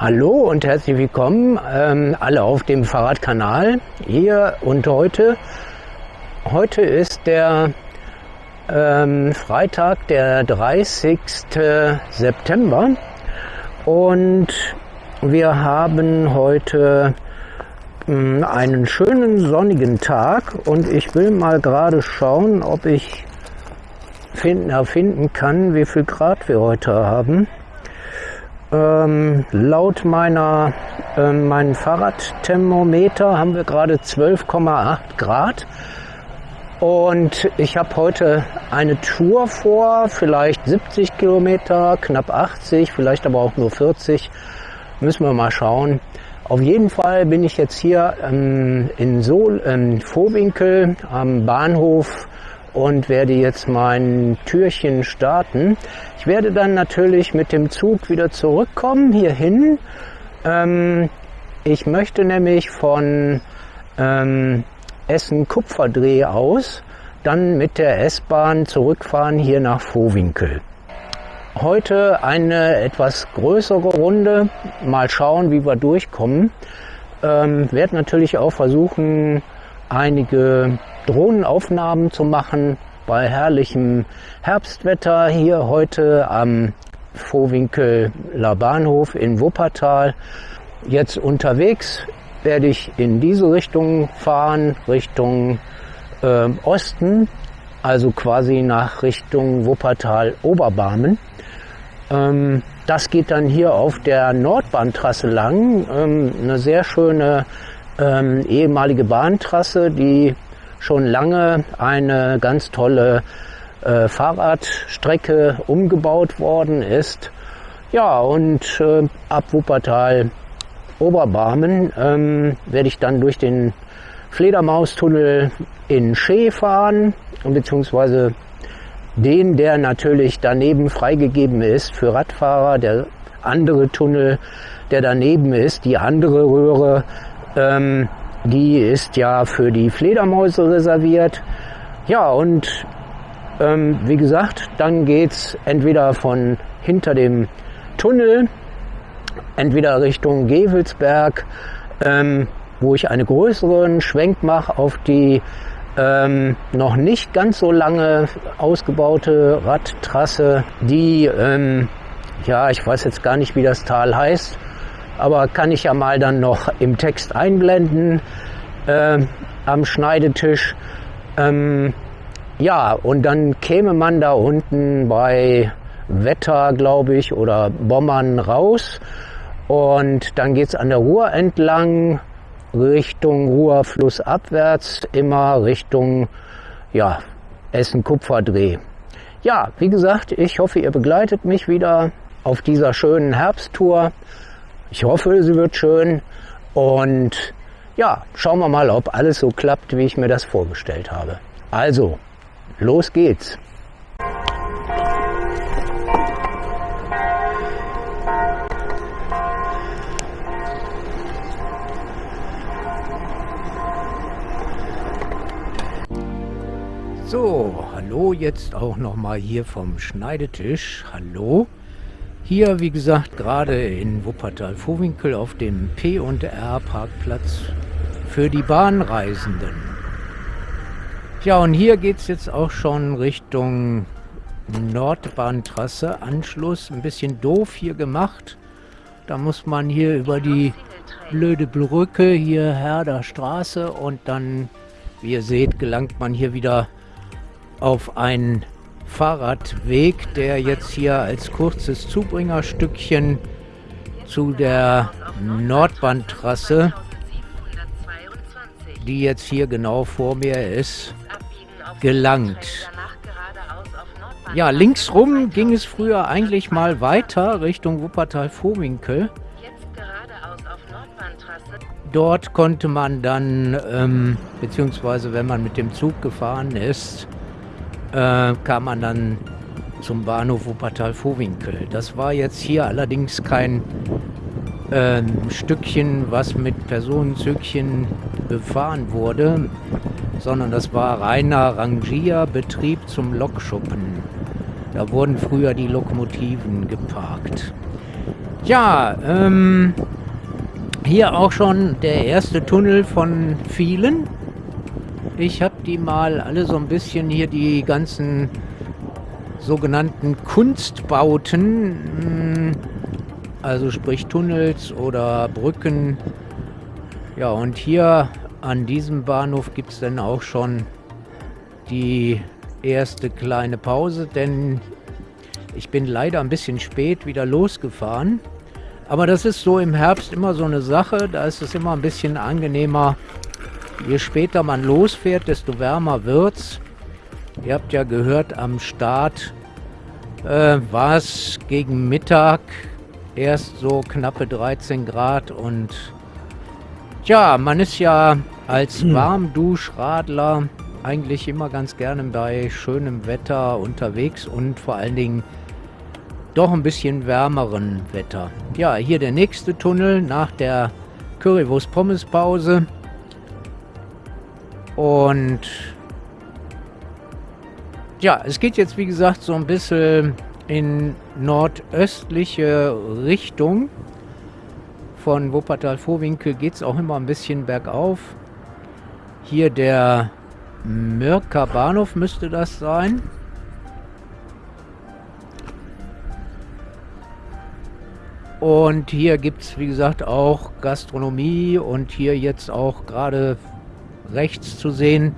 Hallo und herzlich willkommen ähm, alle auf dem Fahrradkanal hier und heute. Heute ist der ähm, Freitag, der 30. September und wir haben heute ähm, einen schönen sonnigen Tag und ich will mal gerade schauen, ob ich finden, erfinden kann, wie viel Grad wir heute haben. Ähm, laut meiner, äh, meinem Fahrradthermometer haben wir gerade 12,8 Grad. Und ich habe heute eine Tour vor, vielleicht 70 Kilometer, knapp 80, vielleicht aber auch nur 40. Müssen wir mal schauen. Auf jeden Fall bin ich jetzt hier ähm, in Sol, ähm, Vorwinkel am Bahnhof und werde jetzt mein Türchen starten. Ich werde dann natürlich mit dem Zug wieder zurückkommen hierhin. Ähm, ich möchte nämlich von ähm, Essen Kupferdreh aus dann mit der S-Bahn zurückfahren hier nach Vohwinkel. Heute eine etwas größere Runde. Mal schauen, wie wir durchkommen. Ähm, werde natürlich auch versuchen, einige Drohnenaufnahmen zu machen bei herrlichem Herbstwetter hier heute am Vohwinkeler Bahnhof in Wuppertal. Jetzt unterwegs werde ich in diese Richtung fahren, Richtung äh, Osten, also quasi nach Richtung Wuppertal Oberbarmen. Ähm, das geht dann hier auf der Nordbahntrasse lang, ähm, eine sehr schöne ähm, ehemalige Bahntrasse, die schon lange eine ganz tolle äh, Fahrradstrecke umgebaut worden ist. Ja, und äh, ab Wuppertal Oberbarmen ähm, werde ich dann durch den Fledermaustunnel in Schee fahren, beziehungsweise den, der natürlich daneben freigegeben ist für Radfahrer. Der andere Tunnel, der daneben ist, die andere Röhre, ähm, die ist ja für die Fledermäuse reserviert. Ja, und ähm, wie gesagt, dann geht's entweder von hinter dem Tunnel, entweder Richtung Gevelsberg, ähm, wo ich einen größeren Schwenk mache auf die ähm, noch nicht ganz so lange ausgebaute Radtrasse, die, ähm, ja, ich weiß jetzt gar nicht, wie das Tal heißt, aber kann ich ja mal dann noch im Text einblenden äh, am Schneidetisch. Ähm, ja, und dann käme man da unten bei Wetter, glaube ich, oder Bommern raus. Und dann geht es an der Ruhr entlang, Richtung Ruhr flussabwärts, immer Richtung ja, Essen-Kupferdreh. Ja, wie gesagt, ich hoffe, ihr begleitet mich wieder auf dieser schönen Herbsttour. Ich hoffe, sie wird schön und ja, schauen wir mal, ob alles so klappt, wie ich mir das vorgestellt habe. Also, los geht's. So, hallo jetzt auch nochmal hier vom Schneidetisch. Hallo. Hier, wie gesagt, gerade in Wuppertal-Vohwinkel auf dem P&R Parkplatz für die Bahnreisenden. Ja, und hier geht es jetzt auch schon Richtung Nordbahntrasse. Anschluss, ein bisschen doof hier gemacht. Da muss man hier über die blöde Brücke, hier Herder Straße und dann, wie ihr seht, gelangt man hier wieder auf einen Fahrradweg, der jetzt hier als kurzes Zubringerstückchen zu der Nordbahntrasse, die jetzt hier genau vor mir ist, gelangt. Ja, linksrum ging es früher eigentlich mal weiter Richtung Wuppertal-Vohwinkel. Dort konnte man dann, ähm, beziehungsweise wenn man mit dem Zug gefahren ist, äh, kam man dann zum Bahnhof Wuppertal-Vohwinkel. Das war jetzt hier allerdings kein äh, Stückchen, was mit Personenzügchen befahren wurde, sondern das war reiner Rangierbetrieb zum Lokschuppen. Da wurden früher die Lokomotiven geparkt. Ja, ähm, hier auch schon der erste Tunnel von vielen. Ich habe die mal alle so ein bisschen hier die ganzen sogenannten Kunstbauten, hm, also sprich Tunnels oder Brücken. Ja, und hier an diesem Bahnhof gibt es dann auch schon die erste kleine Pause, denn ich bin leider ein bisschen spät wieder losgefahren. Aber das ist so im Herbst immer so eine Sache. Da ist es immer ein bisschen angenehmer. Je später man losfährt, desto wärmer wird's. Ihr habt ja gehört, am Start äh, war es gegen Mittag erst so knappe 13 Grad und tja, man ist ja als hm. Warmduschradler eigentlich immer ganz gerne bei schönem Wetter unterwegs und vor allen Dingen doch ein bisschen wärmeren Wetter. Ja, hier der nächste Tunnel nach der Currywurst-Pommes-Pause. Und ja, es geht jetzt wie gesagt so ein bisschen in nordöstliche Richtung. Von Wuppertal-Vorwinkel geht es auch immer ein bisschen bergauf. Hier der Mörker Bahnhof müsste das sein. Und hier gibt es, wie gesagt, auch Gastronomie und hier jetzt auch gerade rechts zu sehen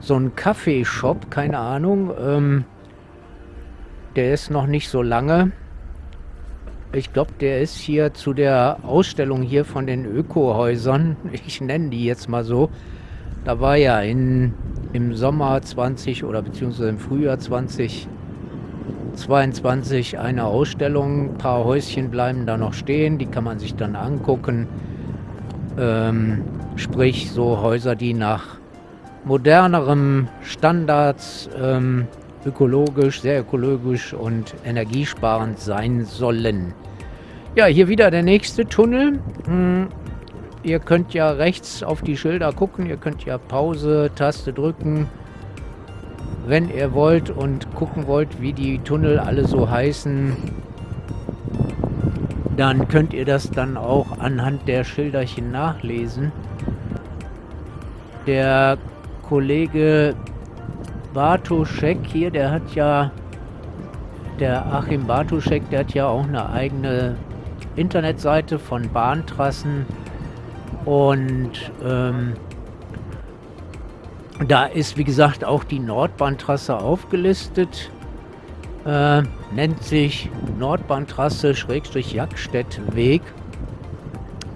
so ein Kaffeeshop, keine Ahnung. Ähm, der ist noch nicht so lange. Ich glaube, der ist hier zu der Ausstellung hier von den Ökohäusern. Ich nenne die jetzt mal so. Da war ja in, im Sommer 20 oder beziehungsweise im Frühjahr 2022 eine Ausstellung. Ein paar Häuschen bleiben da noch stehen, die kann man sich dann angucken. Ähm, sprich, so Häuser, die nach modernerem Standards ähm, ökologisch, sehr ökologisch und energiesparend sein sollen. Ja, hier wieder der nächste Tunnel. Hm, Ihr könnt ja rechts auf die Schilder gucken. Ihr könnt ja Pause-Taste drücken, wenn ihr wollt und gucken wollt, wie die Tunnel alle so heißen. Dann könnt ihr das dann auch anhand der Schilderchen nachlesen. Der Kollege Bartoschek hier, der hat ja, der Achim Bartoschek, der hat ja auch eine eigene Internetseite von Bahntrassen und ähm, da ist, wie gesagt, auch die Nordbahntrasse aufgelistet. Äh, nennt sich Nordbahntrasse Schrägstrich Jackstedt-Weg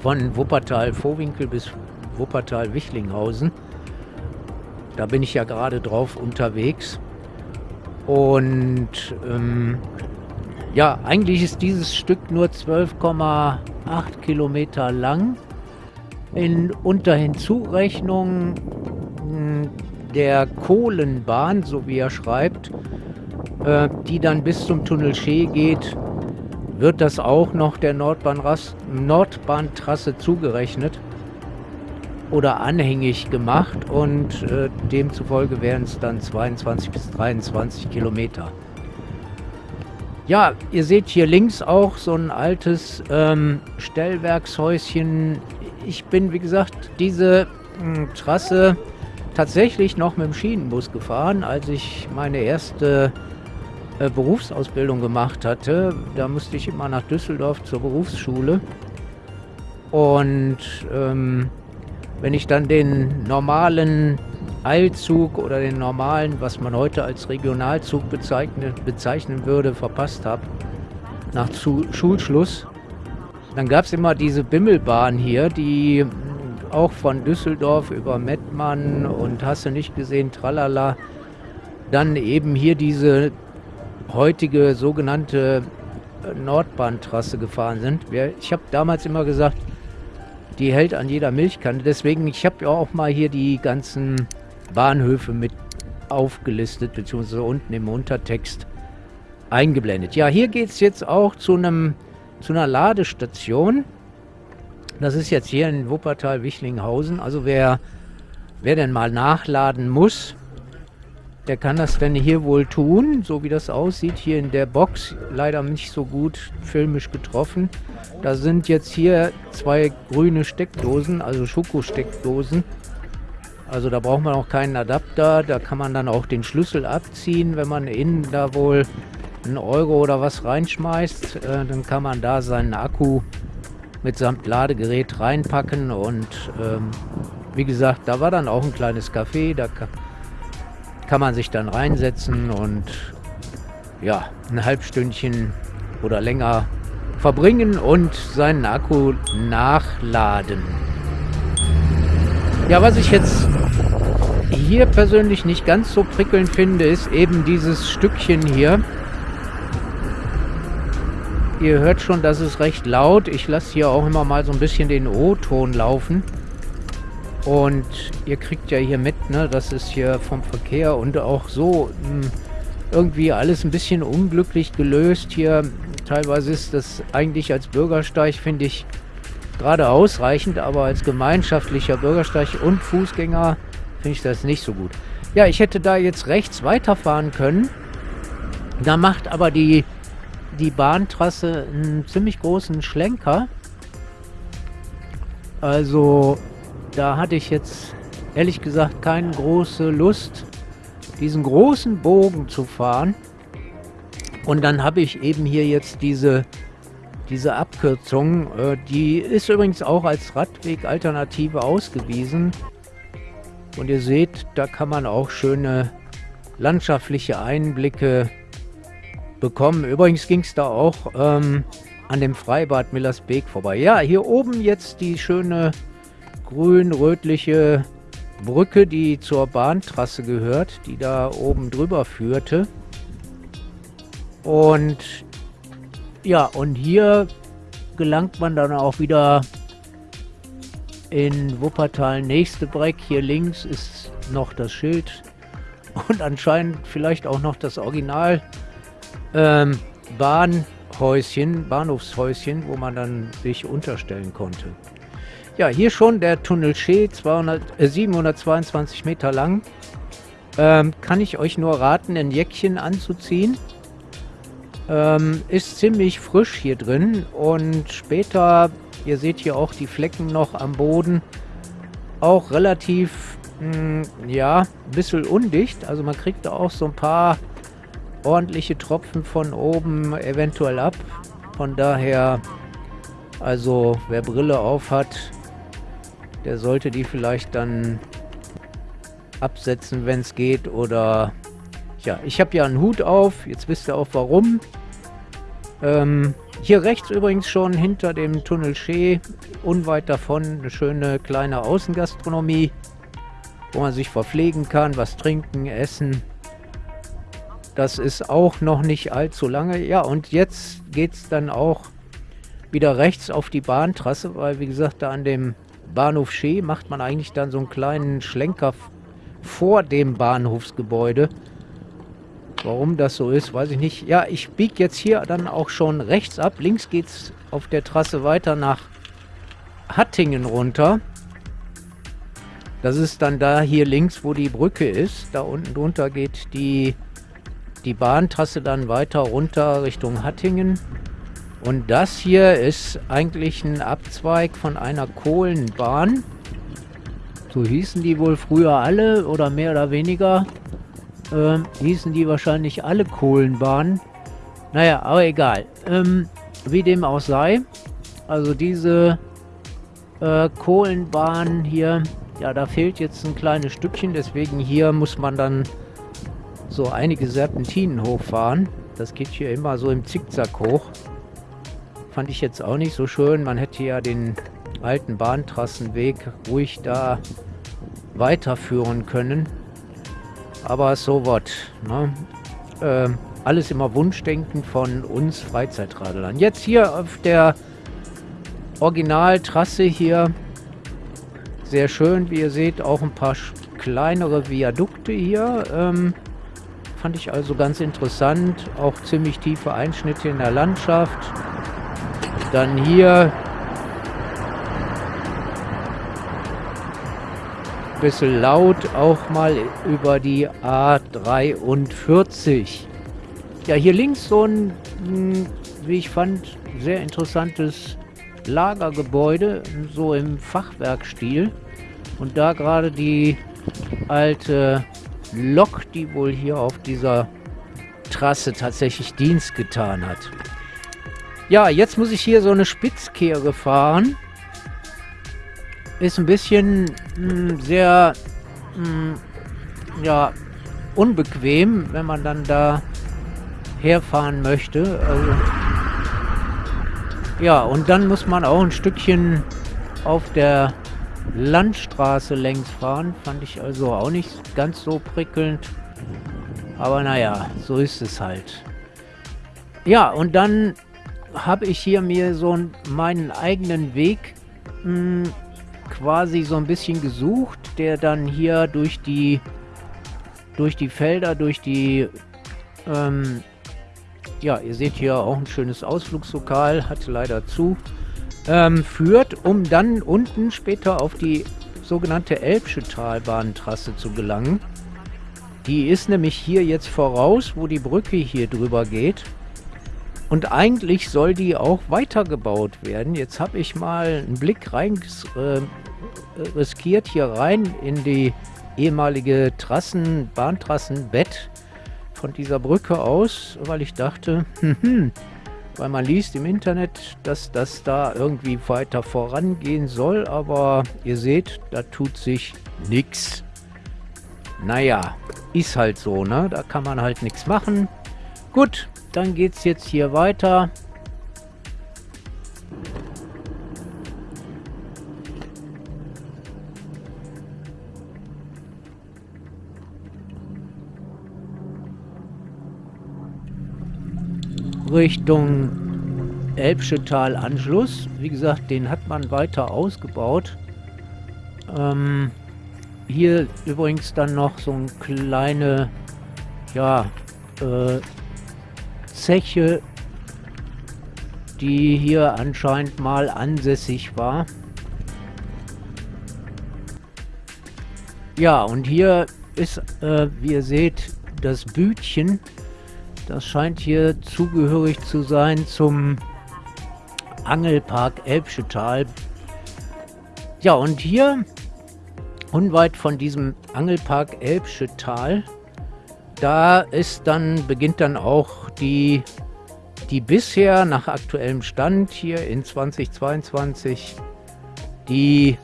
von Wuppertal-Vorwinkel bis Wuppertal-Wichlinghausen. Da bin ich ja gerade drauf unterwegs. Und ähm, ja, eigentlich ist dieses Stück nur 12,8 Kilometer lang in unter Hinzurechnung hm, der Kohlenbahn, so wie er schreibt, äh, die dann bis zum Tunnel Schee geht, wird das auch noch der Nordbahntrasse zugerechnet oder anhängig gemacht und äh, demzufolge wären es dann 22 bis 23 Kilometer. Ja, ihr seht hier links auch so ein altes ähm, Stellwerkshäuschen ich bin, wie gesagt, diese mh, hm, Trasse tatsächlich noch mit dem Schienenbus gefahren, als ich meine erste äh, Berufsausbildung gemacht hatte. Da musste ich immer nach Düsseldorf zur Berufsschule. Und ähm, wenn ich dann den normalen Eilzug oder den normalen, was man heute als Regionalzug bezeichnet, bezeichnen würde, verpasst habe, nach zu Schulschluss, dann gab es immer diese Bimmelbahn hier, die auch von Düsseldorf über Mettmann und hast du nicht gesehen, tralala, dann eben hier diese heutige sogenannte Nordbahntrasse gefahren sind. Ich habe damals immer gesagt, die hält an jeder Milchkanne. Deswegen, ich habe ja auch mal hier die ganzen Bahnhöfe mit aufgelistet, beziehungsweise unten im Untertext eingeblendet. Ja, hier geht es jetzt auch zu einem zu einer Ladestation. Das ist jetzt hier in Wuppertal-Wichlinghausen. Also wer, wer denn mal nachladen muss, der kann das denn hier wohl tun, so wie das aussieht. Hier in der Box leider nicht so gut filmisch getroffen. Da sind jetzt hier zwei grüne Steckdosen, also Schokosteckdosen. Also da braucht man auch keinen Adapter. Da kann man dann auch den Schlüssel abziehen, wenn man innen da wohl einen Euro oder was reinschmeißt. Äh, dann kann man da seinen Akku mitsamt Ladegerät reinpacken und ähm, wie gesagt, da war dann auch ein kleines Café, da kann man sich dann reinsetzen und ja, ein Halbstündchen oder länger verbringen und seinen Akku nachladen. Ja, was ich jetzt hier persönlich nicht ganz so prickelnd finde, ist eben dieses Stückchen hier. Ihr hört schon, das ist recht laut. Ich lasse hier auch immer mal so ein bisschen den O-Ton laufen. Und ihr kriegt ja hier mit, ne, das ist hier vom Verkehr und auch so mh, hm, irgendwie alles ein bisschen unglücklich gelöst hier. Teilweise ist das eigentlich als Bürgersteig, finde ich, gerade ausreichend, aber als gemeinschaftlicher Bürgersteig und Fußgänger finde ich das nicht so gut. Ja, ich hätte da jetzt rechts weiterfahren können. Da macht aber die die Bahntrasse einen ziemlich großen Schlenker. Also da hatte ich jetzt ehrlich gesagt keine große Lust, diesen großen Bogen zu fahren. Und dann habe ich eben hier jetzt diese, diese Abkürzung. Äh, die ist übrigens auch als Radweg-Alternative ausgewiesen. Und ihr seht, da kann man auch schöne landschaftliche Einblicke bekommen. Übrigens ging es da auch ähm, an dem Freibad Millersbeek vorbei. Ja, hier oben jetzt die schöne grün-rötliche Brücke, die zur Bahntrasse gehört, die da oben drüber führte. Und ja, und hier gelangt man dann auch wieder in Wuppertal nächste Breck. Hier links ist noch das Schild und anscheinend vielleicht auch noch das Original ähm, Bahnhäuschen, Bahnhofshäuschen, wo man dann sich unterstellen konnte. Ja, hier schon der Tunnel Schee, 200, äh, 722 Meter lang. Ähm, kann ich euch nur raten, ein Jäckchen anzuziehen. Ähm, ist ziemlich frisch hier drin und später, ihr seht hier auch die Flecken noch am Boden, auch relativ, mh, hm, ja, ein bisschen undicht. Also man kriegt da auch so ein paar ordentliche Tropfen von oben eventuell ab. Von daher, also wer Brille auf hat, der sollte die vielleicht dann absetzen, wenn es geht. Oder ja, ich habe ja einen Hut auf. Jetzt wisst ihr auch warum. Ähm, hier rechts übrigens schon hinter dem Tunnel Schee, unweit davon, eine schöne kleine Außengastronomie, wo man sich verpflegen kann, was trinken, essen. Das ist auch noch nicht allzu lange. Ja, und jetzt geht es dann auch wieder rechts auf die Bahntrasse, weil wie gesagt, da an dem Bahnhof Schee macht man eigentlich dann so einen kleinen Schlenker vor dem Bahnhofsgebäude. Warum das so ist, weiß ich nicht. Ja, ich biege jetzt hier dann auch schon rechts ab. Links geht es auf der Trasse weiter nach Hattingen runter. Das ist dann da hier links, wo die Brücke ist. Da unten drunter geht die die Bahntrasse dann weiter runter Richtung Hattingen. Und das hier ist eigentlich ein Abzweig von einer Kohlenbahn. So hießen die wohl früher alle oder mehr oder weniger. Äh, hießen die wahrscheinlich alle Kohlenbahnen. Naja, aber egal. Ähm, wie dem auch sei. Also diese äh, Kohlenbahn hier, ja, da fehlt jetzt ein kleines Stückchen. Deswegen hier muss man dann so einige Serpentinen hochfahren. Das geht hier immer so im Zickzack hoch. Fand ich jetzt auch nicht so schön. Man hätte ja den alten Bahntrassenweg ruhig da weiterführen können. Aber so was. Ne? Äh, alles immer Wunschdenken von uns Freizeitradlern. Jetzt hier auf der Originaltrasse hier. Sehr schön, wie ihr seht, auch ein paar kleinere Viadukte hier. Ähm, Fand ich also ganz interessant. Auch ziemlich tiefe Einschnitte in der Landschaft. Dann hier ein bisschen laut, auch mal über die A43. Ja, hier links so ein, hm, wie ich fand, sehr interessantes Lagergebäude, so im Fachwerkstil. Und da gerade die alte Lok, die wohl hier auf dieser Trasse tatsächlich Dienst getan hat. Ja, jetzt muss ich hier so eine Spitzkehre fahren. Ist ein bisschen mh, hm, sehr mh, hm, ja, unbequem, wenn man dann da herfahren möchte. Also, ja, und dann muss man auch ein Stückchen auf der Landstraße längs fahren. Fand ich also auch nicht ganz so prickelnd. Aber naja, so ist es halt. Ja, und dann habe ich hier mir so meinen eigenen Weg mh, hm, quasi so ein bisschen gesucht, der dann hier durch die durch die Felder, durch die ähm, ja, ihr seht hier auch ein schönes Ausflugslokal, hat leider zu, ähm, führt, um dann unten später auf die sogenannte Elbsche Talbahntrasse zu gelangen. Die ist nämlich hier jetzt voraus, wo die Brücke hier drüber geht. Und eigentlich soll die auch weitergebaut werden. Jetzt habe ich mal einen Blick rein äh, riskiert hier rein in die ehemalige Trassen, Bahntrassenbett von dieser Brücke aus, weil ich dachte, hm, weil man liest im Internet, dass das da irgendwie weiter vorangehen soll, aber ihr seht, da tut sich nichts. Naja, ist halt so, ne? Da kann man halt nichts machen. Gut, dann geht's jetzt hier weiter. Richtung Elbschetal Anschluss. Wie gesagt, den hat man weiter ausgebaut. Ähm, hier übrigens dann noch so eine kleine, ja, äh, Zeche, die hier anscheinend mal ansässig war. Ja, und hier ist, äh, wie ihr seht, das Bütchen das scheint hier zugehörig zu sein zum Angelpark Elbschetal. Ja, und hier, unweit von diesem Angelpark Elbschetal, da ist dann, beginnt dann auch die, die bisher nach aktuellem Stand hier in 2022 die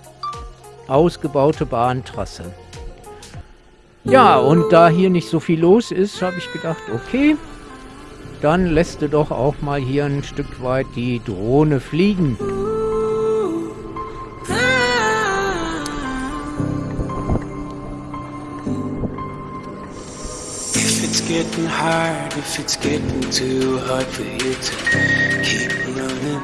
ausgebaute Bahntrasse. Ja, und da hier nicht so viel los ist, habe ich gedacht, okay, dann lässt du doch auch mal hier ein Stück weit die Drohne fliegen. Getting hard, if it's getting too hard for you to keep running.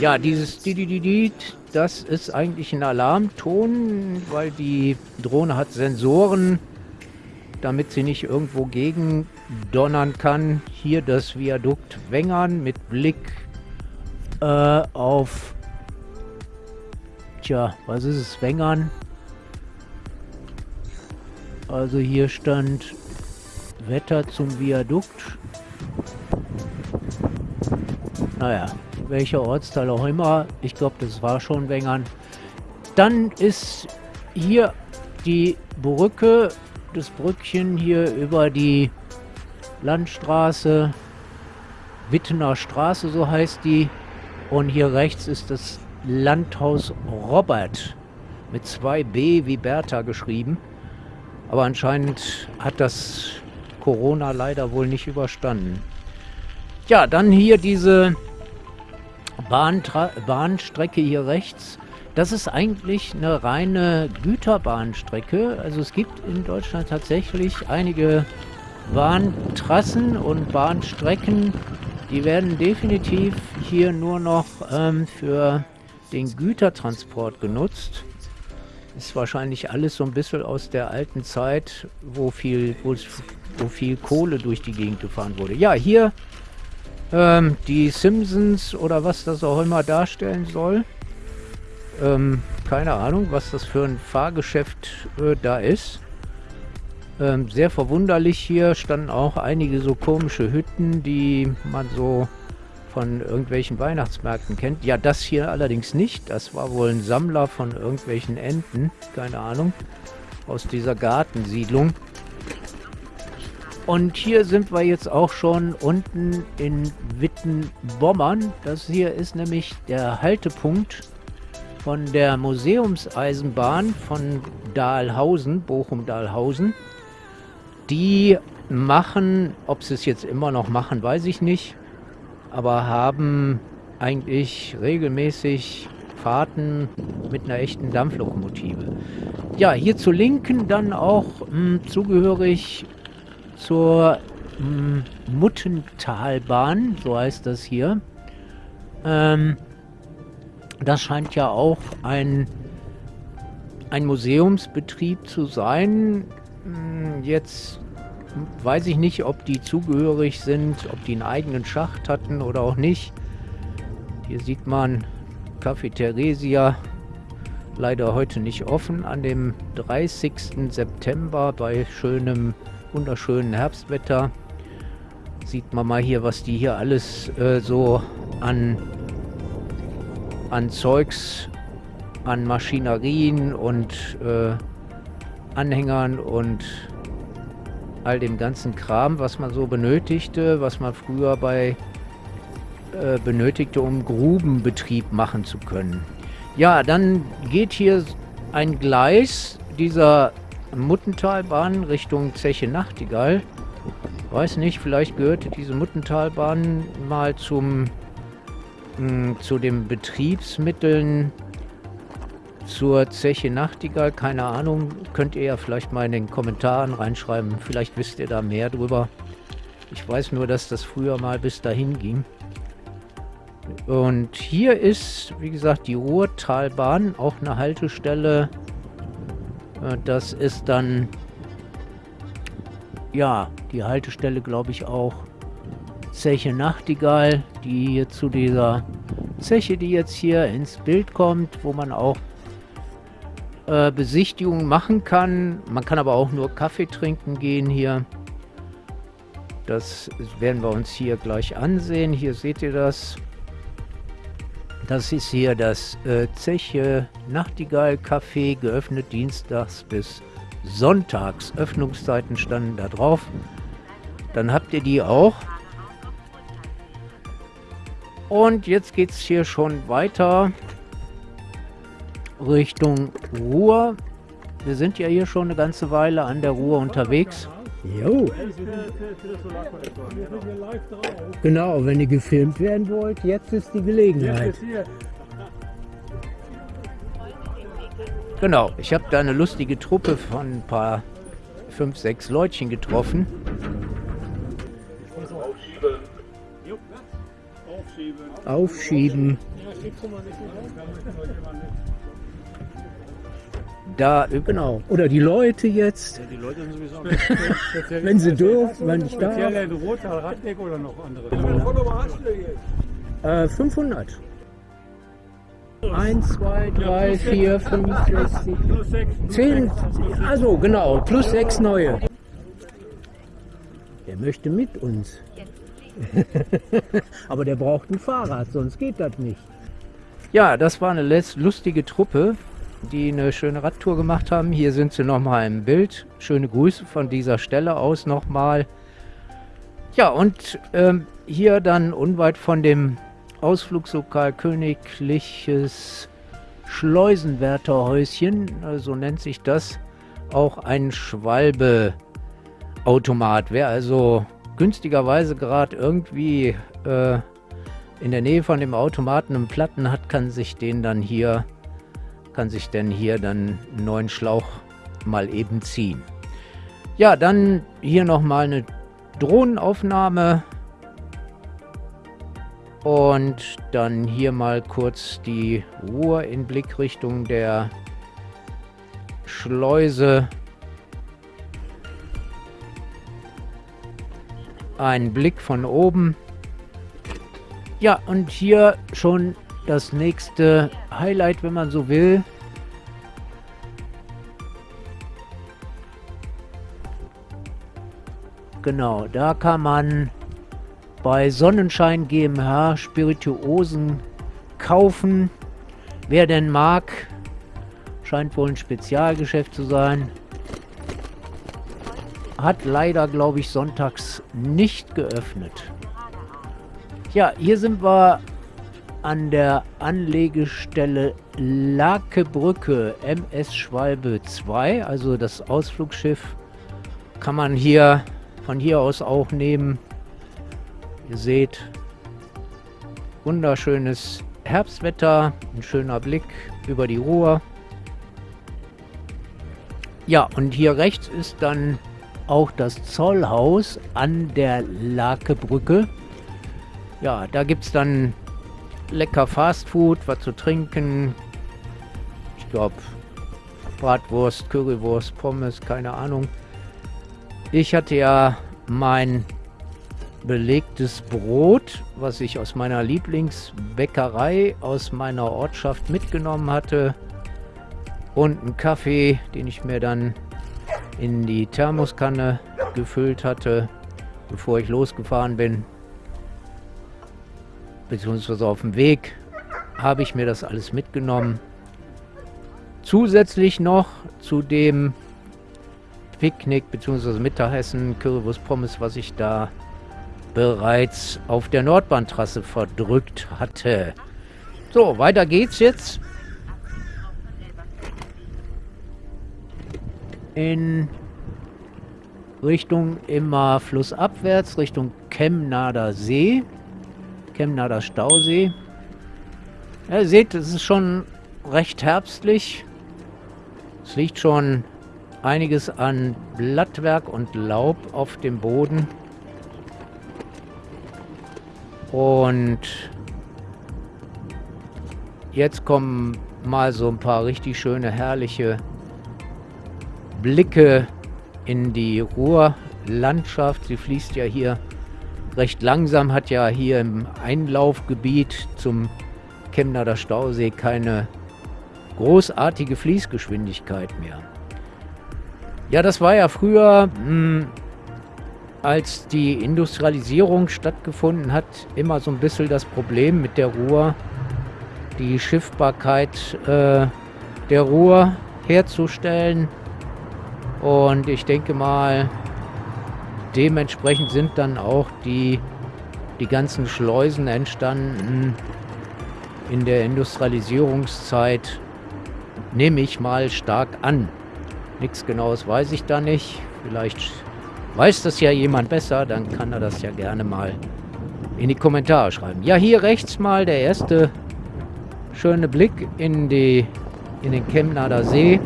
Ja, dieses Didididid, das ist eigentlich ein Alarmton, weil die Drohne hat Sensoren, damit sie nicht irgendwo gegen donnern kann. Hier das Viadukt Wengern mit Blick äh, auf, tja, was ist es, Wengern? Also hier stand Wetter zum Viadukt. Naja, welcher Ortsteil auch immer. Ich glaube, das war schon Wengern. Dann ist hier die Brücke das Brückchen hier über die Landstraße, Wittener Straße, so heißt die. Und hier rechts ist das Landhaus Robert mit 2b wie Bertha geschrieben. Aber anscheinend hat das Corona leider wohl nicht überstanden. Ja, dann hier diese Bahntra Bahnstrecke hier rechts. Das ist eigentlich eine reine Güterbahnstrecke. Also es gibt in Deutschland tatsächlich einige Bahntrassen und Bahnstrecken, die werden definitiv hier nur noch ähm, für den Gütertransport genutzt. Ist wahrscheinlich alles so ein bisschen aus der alten Zeit, wo viel, wo, viel Kohle durch die Gegend gefahren wurde. Ja, hier ähm, die Simpsons oder was das auch immer darstellen soll. Ähm, keine Ahnung, was das für ein Fahrgeschäft äh, da ist. Ähm, sehr verwunderlich hier standen auch einige so komische Hütten, die man so von irgendwelchen Weihnachtsmärkten kennt. Ja, das hier allerdings nicht. Das war wohl ein Sammler von irgendwelchen Enten, keine Ahnung, aus dieser Gartensiedlung. Und hier sind wir jetzt auch schon unten in Wittenbommern. Das hier ist nämlich der Haltepunkt von der Museumseisenbahn von Dahlhausen, Bochum-Dahlhausen. Die machen, ob sie es jetzt immer noch machen, weiß ich nicht, aber haben eigentlich regelmäßig Fahrten mit einer echten Dampflokomotive. Ja, hier zu linken dann auch mh, hm, zugehörig zur mh, hm, Muttentalbahn, so heißt das hier. Ähm, das scheint ja auch ein, ein Museumsbetrieb zu sein. Hm, jetzt weiß ich nicht, ob die zugehörig sind, ob die einen eigenen Schacht hatten oder auch nicht. Hier sieht man Café Theresia, leider heute nicht offen, an dem 30. September bei schönem, wunderschönen Herbstwetter. Sieht man mal hier, was die hier alles äh, so an an Zeugs, an Maschinerien und äh, Anhängern und all dem ganzen Kram, was man so benötigte, was man früher bei äh, benötigte, um Grubenbetrieb machen zu können. Ja, dann geht hier ein Gleis dieser Muttentalbahn Richtung Zeche Nachtigall. Weiß nicht, vielleicht gehörte diese Muttentalbahn mal zum zu den Betriebsmitteln zur Zeche Nachtigall, keine Ahnung, könnt ihr ja vielleicht mal in den Kommentaren reinschreiben. Vielleicht wisst ihr da mehr drüber. Ich weiß nur, dass das früher mal bis dahin ging. Und hier ist, wie gesagt, die Ruhrtalbahn, auch eine Haltestelle. Äh, das ist dann, ja, die Haltestelle, glaube ich, auch Zeche Nachtigall, die hier zu dieser Zeche, die jetzt hier ins Bild kommt, wo man auch äh, Besichtigungen machen kann. Man kann aber auch nur Kaffee trinken gehen hier. Das werden wir uns hier gleich ansehen. Hier seht ihr das. Das ist hier das äh, Zeche Nachtigall Café, geöffnet dienstags bis sonntags. Öffnungszeiten standen da drauf. Dann habt ihr die auch. Und jetzt geht es hier schon weiter Richtung Ruhr. Wir sind ja hier schon eine ganze Weile an der Ruhr unterwegs. Jo. Genau, wenn ihr gefilmt werden wollt, jetzt ist die Gelegenheit. Genau, ich habe da eine lustige Truppe von ein paar, fünf, sechs Leutchen getroffen. aufschieben. Da, genau. Oder die Leute jetzt. Ja, die Leute sind sowieso. wenn sie dürfen, wenn ich darf. in Rotal, Radweg oder noch andere? Äh, 500. 1, 2, 3, 4, 5, 6, 7, 10. Also genau, plus 6 neue. Der möchte mit uns. Aber der braucht ein Fahrrad, sonst geht das nicht. Ja, das war eine lustige Truppe, die eine schöne Radtour gemacht haben. Hier sind sie nochmal im Bild. Schöne Grüße von dieser Stelle aus nochmal. Ja, und ähm, hier dann unweit von dem Ausflugslokal Königliches Schleusenwärterhäuschen, äh, so nennt sich das, auch ein Schwalbe-Automat. Wer also günstigerweise gerade irgendwie äh, in der Nähe von dem Automaten einen Platten hat, kann sich den dann hier, kann sich denn hier dann einen neuen Schlauch mal eben ziehen. Ja, dann hier nochmal eine Drohnenaufnahme. Und dann hier mal kurz die Ruhe in Blickrichtung der Schleuse Ein Blick von oben. Ja, und hier schon das nächste Highlight, wenn man so will. Genau, da kann man bei Sonnenschein GmbH Spirituosen kaufen. Wer denn mag, scheint wohl ein Spezialgeschäft zu sein. Hat leider, glaube ich, sonntags nicht geöffnet. Ja, hier sind wir an der Anlegestelle Lakebrücke MS Schwalbe 2, also das Ausflugsschiff, kann man hier von hier aus auch nehmen. Ihr seht, wunderschönes Herbstwetter, ein schöner Blick über die Ruhr. Ja, und hier rechts ist dann auch das Zollhaus an der Lakebrücke. Ja, da gibt es dann lecker Fastfood, was zu trinken. Ich glaube, Bratwurst, Currywurst, Pommes, keine Ahnung. Ich hatte ja mein belegtes Brot, was ich aus meiner Lieblingsbäckerei aus meiner Ortschaft mitgenommen hatte. Und einen Kaffee, den ich mir dann in die Thermoskanne gefüllt hatte, bevor ich losgefahren bin. Beziehungsweise auf dem Weg habe ich mir das alles mitgenommen. Zusätzlich noch zu dem Picknick bzw. Mittagessen, Currywurst Pommes, was ich da bereits auf der Nordbahntrasse verdrückt hatte. So, weiter geht's jetzt. In Richtung immer flussabwärts, Richtung Chemnader See. Chemnader Stausee. Ja, ihr seht, es ist schon recht herbstlich. Es liegt schon einiges an Blattwerk und Laub auf dem Boden. Und jetzt kommen mal so ein paar richtig schöne, herrliche Blicke in die Ruhrlandschaft. Sie fließt ja hier recht langsam, hat ja hier im Einlaufgebiet zum Chemnader Stausee keine großartige Fließgeschwindigkeit mehr. Ja, das war ja früher, hm, als die Industrialisierung stattgefunden hat, immer so ein bisschen das Problem mit der Ruhr, die Schiffbarkeit äh, der Ruhr herzustellen. Und ich denke mal, dementsprechend sind dann auch die, die ganzen Schleusen entstanden in der Industrialisierungszeit, nehme ich mal stark an. Nichts Genaues weiß ich da nicht. Vielleicht weiß das ja jemand besser, dann kann er das ja gerne mal in die Kommentare schreiben. Ja, hier rechts mal der erste schöne Blick in, die, in den Chemnader See.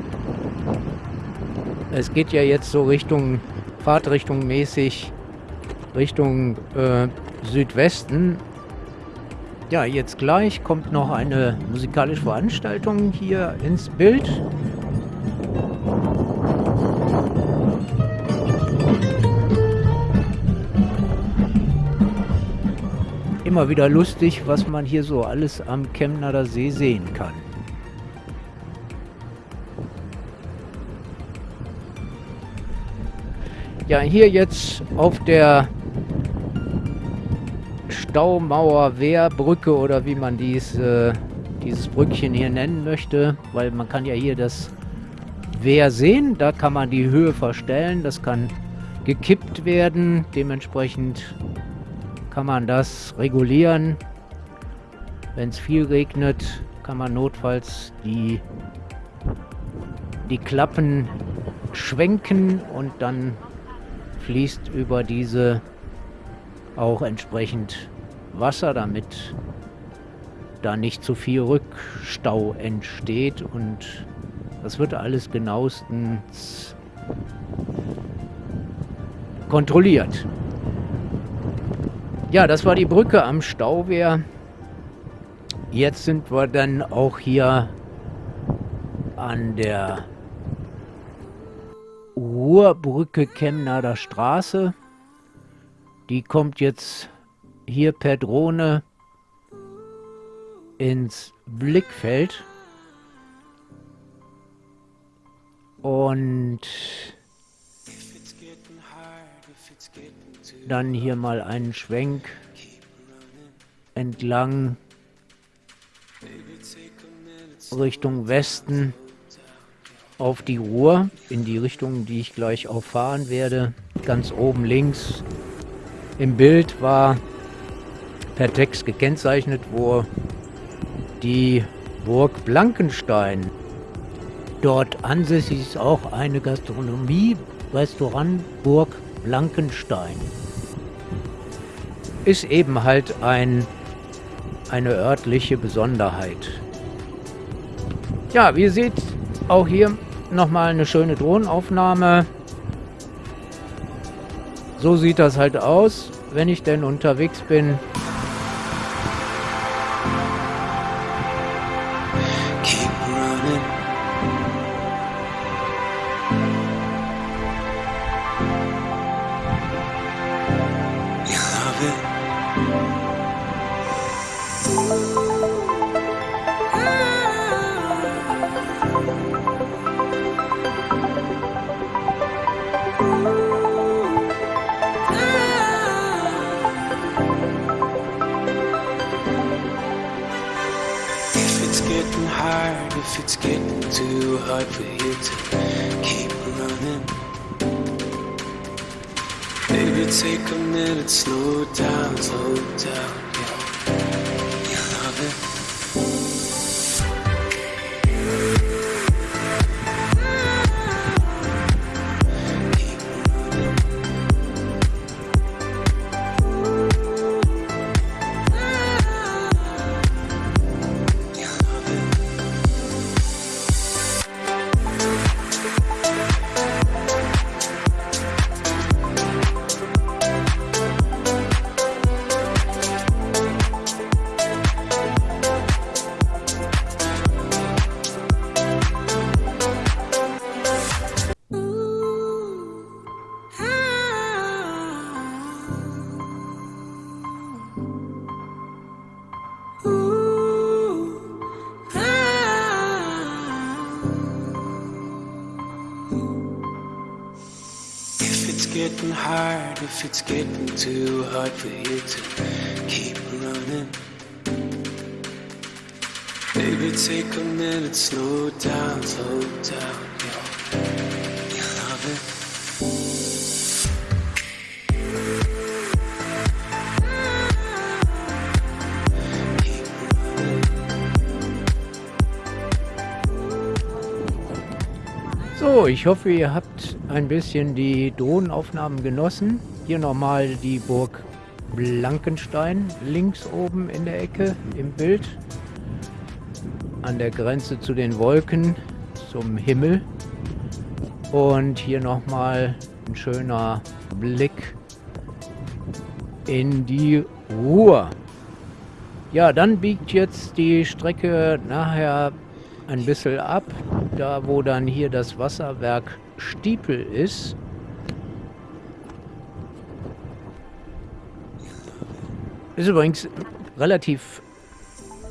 Es geht ja jetzt so Richtung, Fahrtrichtung mäßig, Richtung äh, Südwesten. Ja, jetzt gleich kommt noch eine musikalische Veranstaltung hier ins Bild. immer wieder lustig, was man hier so alles am Chemnader See sehen kann. Ja, hier jetzt auf der Staumauer Wehrbrücke oder wie man dies, äh, dieses Brückchen hier nennen möchte, weil man kann ja hier das Wehr sehen, da kann man die Höhe verstellen, das kann gekippt werden, dementsprechend kann man das regulieren. Wenn es viel regnet, kann man notfalls die, die Klappen schwenken und dann fließt über diese auch entsprechend Wasser, damit da nicht zu viel Rückstau entsteht und das wird alles genauestens kontrolliert. Ja, das war die Brücke am Stauwehr. Jetzt sind wir dann auch hier an der Ruhrbrücke Chemnader Straße. Die kommt jetzt hier per Drohne ins Blickfeld. Und dann hier mal einen Schwenk entlang Richtung Westen auf die Ruhr, in die Richtung, die ich gleich auch fahren werde. Ganz oben links im Bild war per Text gekennzeichnet, wo die Burg Blankenstein. Dort ansässig ist auch eine Gastronomie, Restaurant Burg Blankenstein. Ist eben halt ein, eine örtliche Besonderheit. Ja, wie ihr seht, auch hier nochmal eine schöne Drohnenaufnahme. So sieht das halt aus, wenn ich denn unterwegs bin. If it's getting too hard for you to keep running. Baby, take a minute, slow down, slow down. So, ich hoffe, ihr habt ein bisschen die Drohnenaufnahmen genossen. Hier nochmal die Burg Blankenstein, links oben in der Ecke im Bild. An der Grenze zu den Wolken, zum Himmel. Und hier nochmal ein schöner Blick in die Ruhr. Ja, dann biegt jetzt die Strecke nachher ein bisschen ab, da wo dann hier das Wasserwerk Stiepel ist. Ist übrigens relativ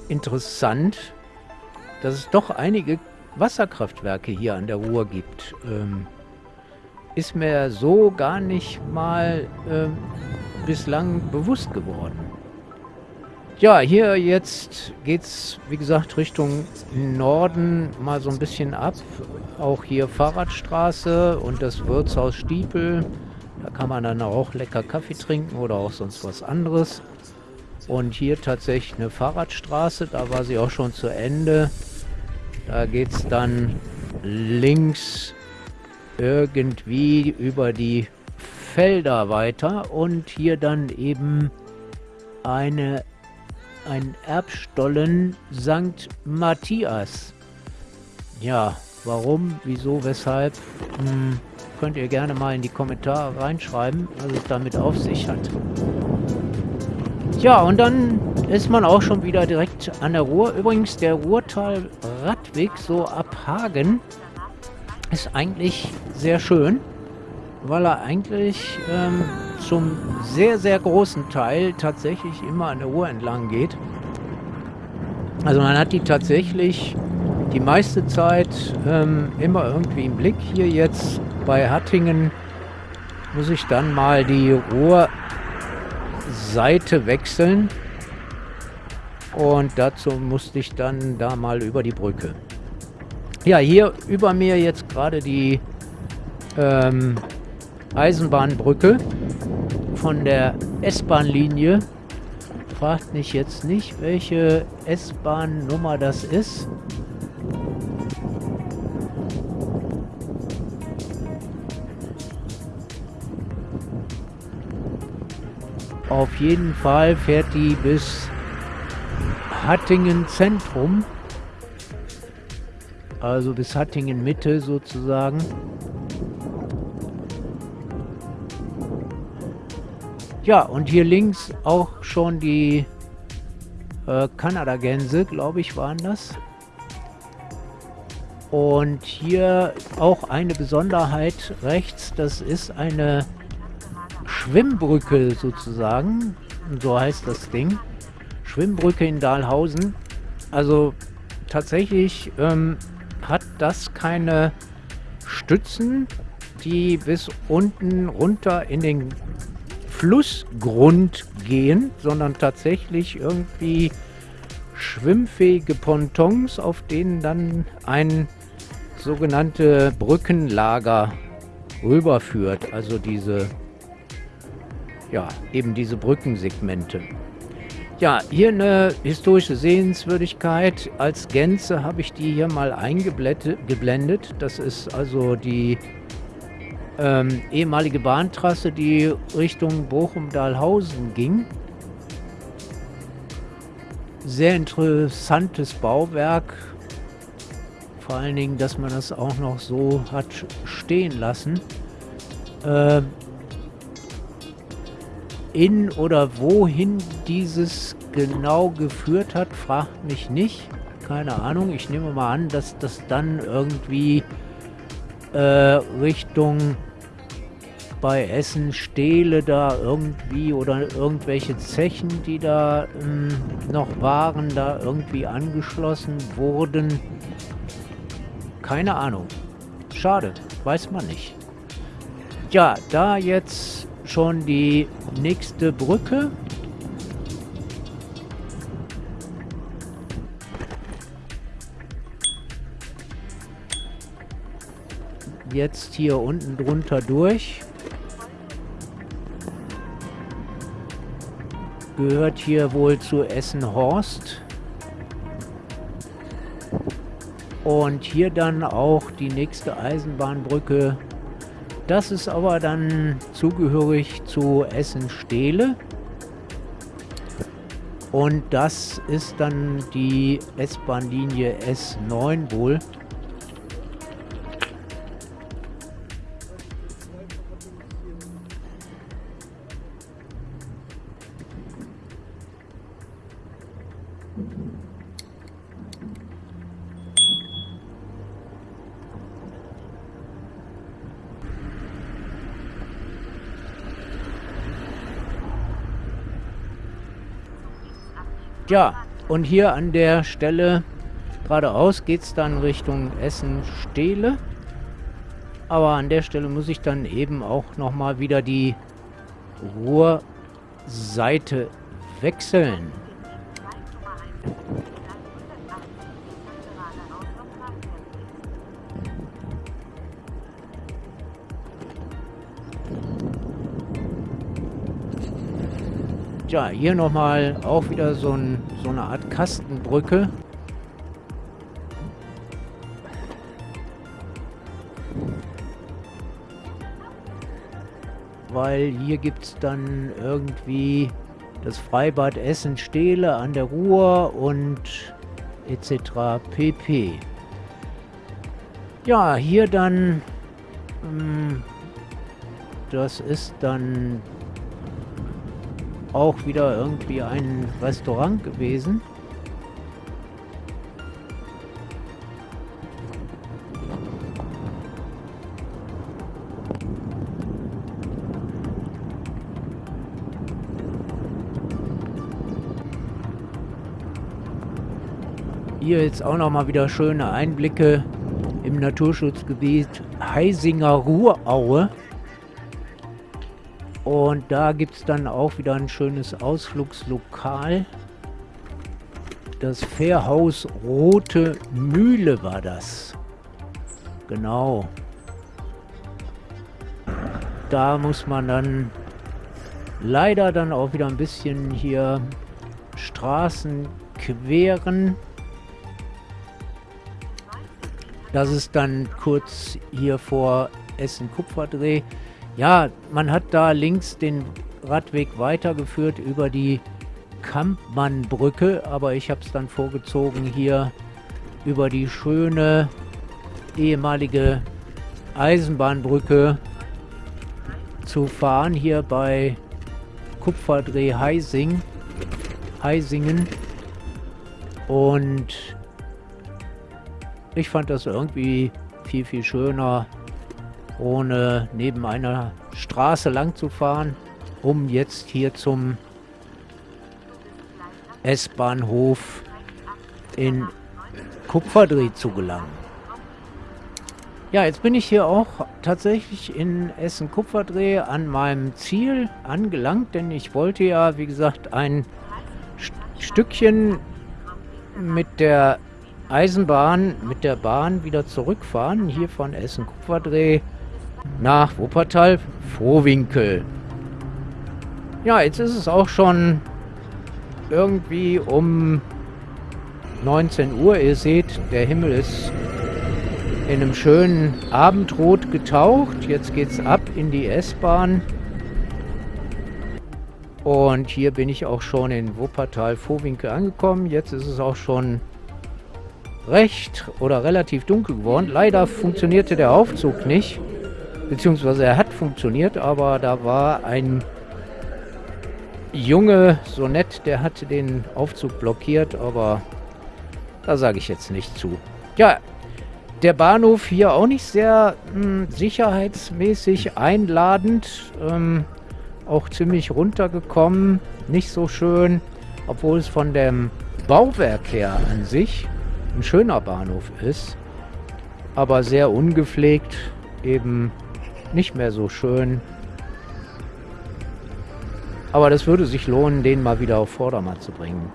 interessant, dass es doch einige Wasserkraftwerke hier an der Ruhr gibt. Ähm, ist mir so gar nicht mal ähm, bislang bewusst geworden. Ja, hier jetzt geht es, wie gesagt, Richtung Norden mal so ein bisschen ab. Auch hier Fahrradstraße und das Wirtshaus Stiepel. Da kann man dann auch lecker Kaffee trinken oder auch sonst was anderes. Und hier tatsächlich eine Fahrradstraße, da war sie auch schon zu Ende. Da geht es dann links irgendwie über die Felder weiter und hier dann eben eine, ein Erbstollen St. Matthias. Ja, warum, wieso, weshalb, hm, könnt ihr gerne mal in die Kommentare reinschreiben, was es damit auf sich hat. Ja, und dann ist man auch schon wieder direkt an der Ruhr. Übrigens, der Ruhrtal-Radweg so ab Hagen ist eigentlich sehr schön, weil er eigentlich ähm, zum sehr, sehr großen Teil tatsächlich immer an der Ruhr entlang geht. Also man hat die tatsächlich die meiste Zeit ähm, immer irgendwie im Blick. Hier jetzt bei Hattingen muss ich dann mal die Rohrseite wechseln. Und dazu musste ich dann da mal über die Brücke. Ja, hier über mir jetzt gerade die ähm, Eisenbahnbrücke von der S-Bahn-Linie. Fragt mich jetzt nicht, welche S-Bahn-Nummer das ist. Auf jeden Fall fährt die bis Hattingen Zentrum. Also bis Hattingen Mitte sozusagen. Ja, und hier links auch schon die äh, Kanada-Gänse, glaube ich, waren das. Und hier auch eine Besonderheit rechts, das ist eine Schwimmbrücke sozusagen. So heißt das Ding. Schwimmbrücke in Dahlhausen. Also tatsächlich ähm, hat das keine Stützen, die bis unten runter in den Flussgrund gehen, sondern tatsächlich irgendwie schwimmfähige Pontons, auf denen dann ein sogenannte Brückenlager rüberführt. Also diese ja, eben diese Brückensegmente. Ja, hier eine historische Sehenswürdigkeit. Als Gänze habe ich die hier mal eingeblendet. Das ist also die ähm, ehemalige Bahntrasse, die Richtung Bochum-Dahlhausen ging. Sehr interessantes Bauwerk. Vor allen Dingen, dass man das auch noch so hat stehen lassen. Äh, in oder wohin dieses genau geführt hat, fragt mich nicht. Keine Ahnung. Ich nehme mal an, dass das dann irgendwie äh, Richtung bei Essen Stehle da irgendwie oder irgendwelche Zechen, die da ähm, noch waren, da irgendwie angeschlossen wurden. Keine Ahnung. Schade, weiß man nicht. Ja, da jetzt schon die nächste Brücke. Jetzt hier unten drunter durch. Gehört hier wohl zu Essen-Horst. Und hier dann auch die nächste Eisenbahnbrücke das ist aber dann zugehörig zu Essen-Stehle. Und das ist dann die S-Bahn-Linie S9 wohl. Ja, und hier an der Stelle geradeaus geht es dann Richtung Essen-Stehle. Aber an der Stelle muss ich dann eben auch nochmal wieder die Ruhrseite wechseln. Ja, hier nochmal auch wieder so, ein, so eine Art Kastenbrücke. Weil hier gibt es dann irgendwie das Freibad Essen-Stehle an der Ruhr und etc. pp. Ja, hier dann, ähm, das ist dann auch wieder irgendwie ein Restaurant gewesen. Hier jetzt auch noch mal wieder schöne Einblicke im Naturschutzgebiet Heisinger Ruhraue. Und da gibt es dann auch wieder ein schönes Ausflugslokal. Das Fährhaus Rote Mühle war das. Genau. Da muss man dann leider dann auch wieder ein bisschen hier Straßen queren. Das ist dann kurz hier vor Essen-Kupferdreh. Ja, man hat da links den Radweg weitergeführt über die Kampmannbrücke, aber ich habe es dann vorgezogen hier über die schöne ehemalige Eisenbahnbrücke zu fahren, hier bei Kupferdreh Heising, Heisingen. Und ich fand das irgendwie viel, viel schöner, ohne neben einer Straße lang zu fahren, um jetzt hier zum S-Bahnhof in Kupferdreh zu gelangen. Ja, jetzt bin ich hier auch tatsächlich in Essen-Kupferdreh an meinem Ziel angelangt, denn ich wollte ja, wie gesagt, ein St Stückchen mit der Eisenbahn, mit der Bahn wieder zurückfahren, hier von Essen-Kupferdreh nach Wuppertal-Vohwinkel. Ja, jetzt ist es auch schon irgendwie um 19 Uhr. Ihr seht, der Himmel ist in einem schönen Abendrot getaucht. Jetzt geht's ab in die S-Bahn. Und hier bin ich auch schon in Wuppertal-Vohwinkel angekommen. Jetzt ist es auch schon recht oder relativ dunkel geworden. Leider funktionierte der Aufzug nicht. Beziehungsweise er hat funktioniert, aber da war ein Junge, so nett, der hatte den Aufzug blockiert, aber da sage ich jetzt nicht zu. Ja, der Bahnhof hier auch nicht sehr mh, hm, sicherheitsmäßig einladend. Ähm, auch ziemlich runtergekommen. Nicht so schön, obwohl es von dem Bauwerk her an sich ein schöner Bahnhof ist. Aber sehr ungepflegt, eben nicht mehr so schön. Aber das würde sich lohnen, den mal wieder auf Vordermann zu bringen.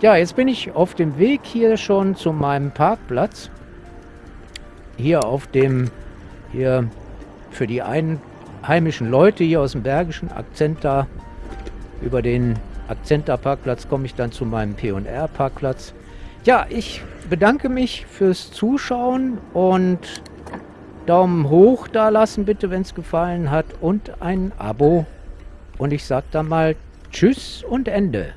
Ja, jetzt bin ich auf dem Weg hier schon zu meinem Parkplatz hier auf dem, hier für die einheimischen Leute hier aus dem Bergischen Akzenta, über den Akzenta Parkplatz komme ich dann zu meinem P&R Parkplatz. Ja, ich bedanke mich fürs Zuschauen und Daumen hoch da lassen bitte, wenn es gefallen hat und ein Abo. Und ich sage dann mal Tschüss und Ende.